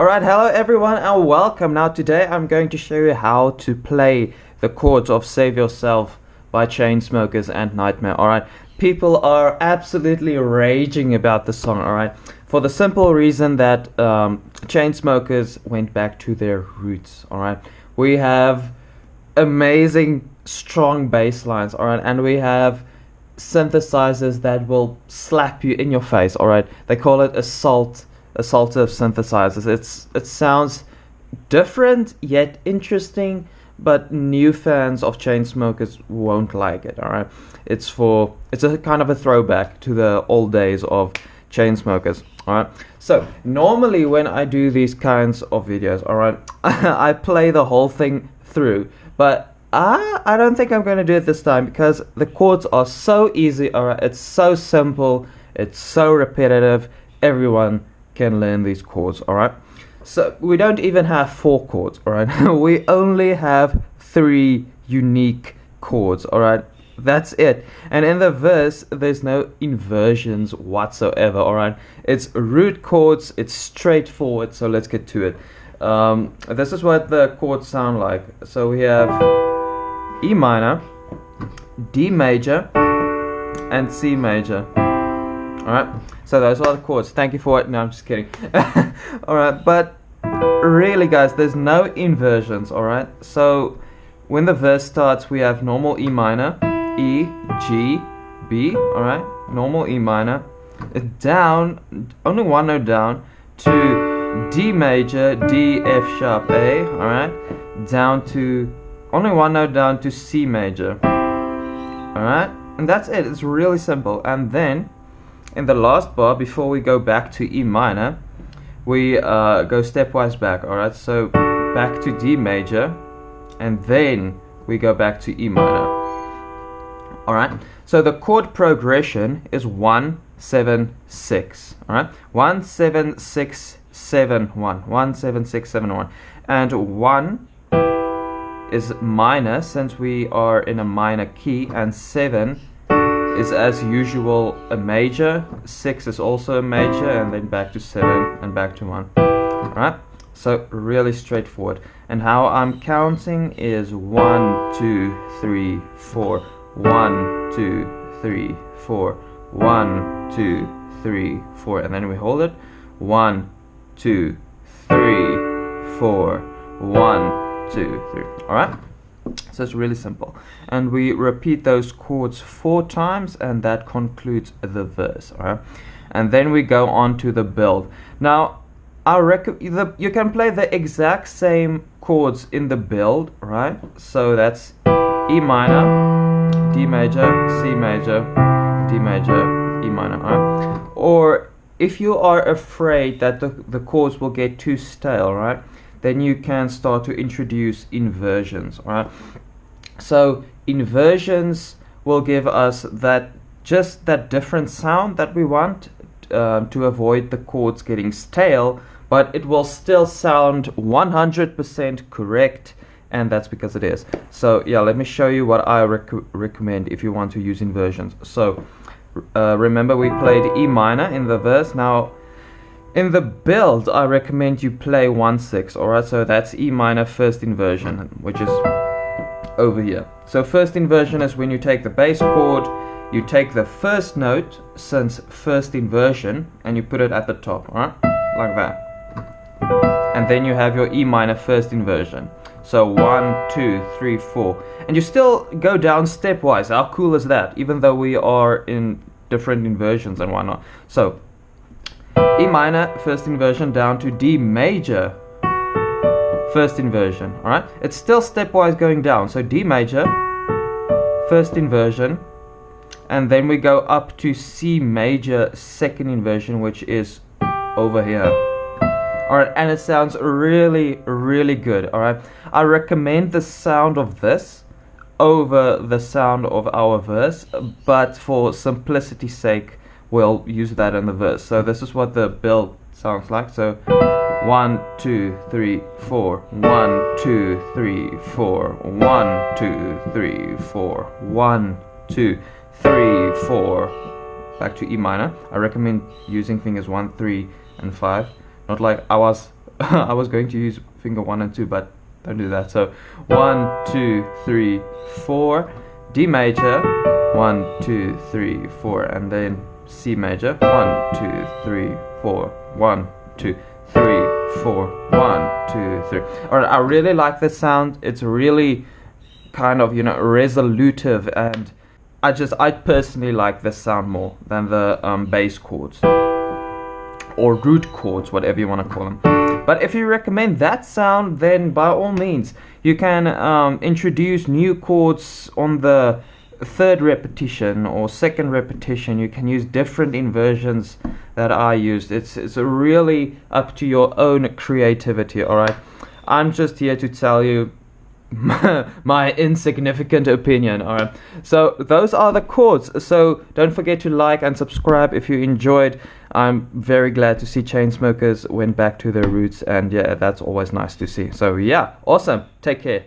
Alright, hello everyone and welcome. Now today I'm going to show you how to play the chords of Save Yourself by Chainsmokers and Nightmare. Alright, people are absolutely raging about the song, alright? For the simple reason that um, Chainsmokers went back to their roots, alright? We have amazing strong bass lines, alright? And we have synthesizers that will slap you in your face, alright? They call it assault assaultive synthesizers. It's it sounds different yet interesting, but new fans of Chainsmokers won't like it. All right, it's for it's a kind of a throwback to the old days of Chainsmokers. All right. So normally when I do these kinds of videos, all right, I play the whole thing through, but I I don't think I'm going to do it this time because the chords are so easy. All right, it's so simple. It's so repetitive. Everyone can learn these chords, alright? So we don't even have four chords, alright? we only have three unique chords, alright? That's it. And in the verse, there's no inversions whatsoever, alright? It's root chords, it's straightforward, so let's get to it. Um, this is what the chords sound like. So we have E minor, D major, and C major. Alright, so those are the chords. Thank you for it. No, I'm just kidding. alright, but really, guys, there's no inversions. Alright, so when the verse starts, we have normal E minor, E, G, B. Alright, normal E minor. Down, only one note down, to D major, D, F sharp, A. Alright, down to, only one note down to C major. Alright, and that's it. It's really simple. And then in the last bar before we go back to E minor we uh, go stepwise back alright? So back to D major and then we go back to E minor. Alright? So the chord progression is 1 7 6 alright? 1 7 6 7 1 1 7 6 7 1 and 1 is minor since we are in a minor key and 7 is as usual a major, 6 is also a major, and then back to 7 and back to 1. Alright, so really straightforward. And how I'm counting is 1, 2, 3, 4, 1, 2, 3, 4, 1, 2, 3, 4, and then we hold it. 1, 2, 3, 4, 1, 2, 3. Alright? So it's really simple. And we repeat those chords four times and that concludes the verse. Alright? And then we go on to the build. Now, I the, you can play the exact same chords in the build, right? So that's E minor, D major, C major, D major, E minor, right? Or if you are afraid that the, the chords will get too stale, right? Then you can start to introduce inversions right so inversions will give us that just that different sound that we want uh, to avoid the chords getting stale but it will still sound 100% correct and that's because it is. So yeah let me show you what I rec recommend if you want to use inversions. So uh, remember we played E minor in the verse now in the build, I recommend you play 1-6, alright? So that's E minor first inversion, which is over here. So first inversion is when you take the bass chord, you take the first note, since first inversion, and you put it at the top, alright? Like that. And then you have your E minor first inversion. So one, two, three, four. And you still go down stepwise. How cool is that? Even though we are in different inversions and whatnot. So E minor, first inversion, down to D major, first inversion, alright? It's still stepwise going down, so D major, first inversion, and then we go up to C major, second inversion, which is over here. Alright, and it sounds really, really good, alright? I recommend the sound of this over the sound of our verse, but for simplicity's sake, we'll use that in the verse. So this is what the build sounds like. So one, two, three, four, one, two, three, four, one, two, three, four, one, two, three, four. Back to E minor. I recommend using fingers one, three, and five. Not like I was I was going to use finger one and two, but don't do that. So one, two, three, four, D major, one, two, three, four, and then C major, one, two, three, four, one, two, three, four, one, two, three. Alright, I really like this sound. It's really kind of you know resolutive and I just I personally like this sound more than the um, bass chords or root chords, whatever you want to call them. But if you recommend that sound, then by all means, you can um, introduce new chords on the third repetition or second repetition. You can use different inversions that I used. It's it's really up to your own creativity. All right, I'm just here to tell you my insignificant opinion. All right. So those are the chords. So don't forget to like and subscribe if you enjoyed. I'm very glad to see Chainsmokers went back to their roots, and yeah, that's always nice to see. So yeah, awesome. Take care.